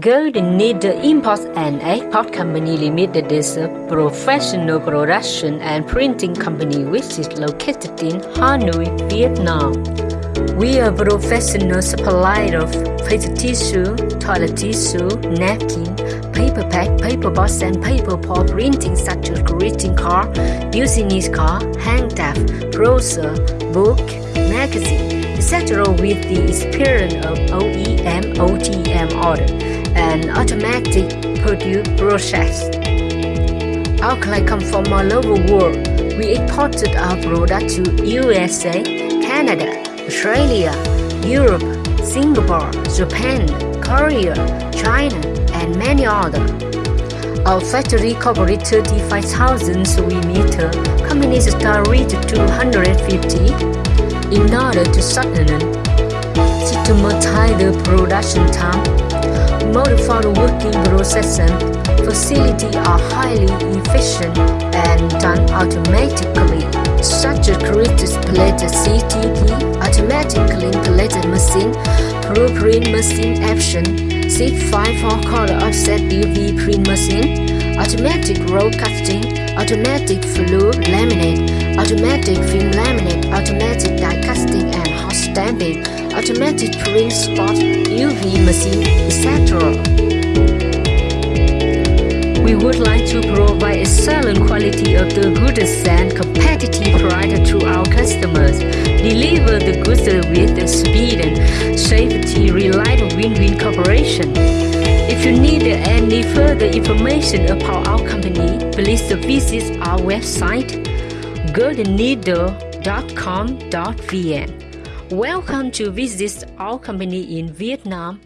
Golden Needle Import and Export Company Limited is a professional production and printing company which is located in Hanoi, Vietnam. We are a professional supplier of paper tissue, toilet tissue, napkin, paper pack, paper box, and paper pulp printing such as greeting card, business card, hand tag, brochure, book, magazine, etc. with the experience of OEM, ODM order and automatic produce process. Our clients come from all over the world. We exported our product to USA, Canada, Australia, Europe, Singapore, Japan, Korea, China, and many others. Our factory covers 35,000 square meter. Companies start reach 250 in order to shorten systematize the production time modified working processes facilities are highly efficient and done automatically, such as created plate CTP, automatically plated machine, print machine action, sheet 5 for color offset UV print machine, automatic roll casting, automatic flue laminate, automatic film laminate, automatic automatic print spot, UV machine, etc. We would like to provide excellent quality of the goods and competitive price to our customers. Deliver the goods with the speed and safety, reliable win-win cooperation. If you need any further information about our company, please visit our website goldenneedle.com.vn. Welcome to visit our company in Vietnam.